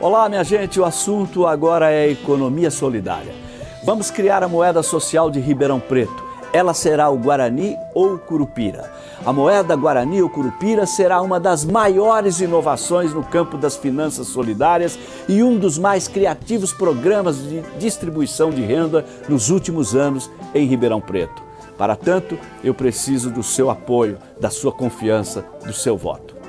Olá, minha gente, o assunto agora é economia solidária. Vamos criar a moeda social de Ribeirão Preto. Ela será o Guarani ou Curupira. A moeda Guarani ou Curupira será uma das maiores inovações no campo das finanças solidárias e um dos mais criativos programas de distribuição de renda nos últimos anos em Ribeirão Preto. Para tanto, eu preciso do seu apoio, da sua confiança, do seu voto.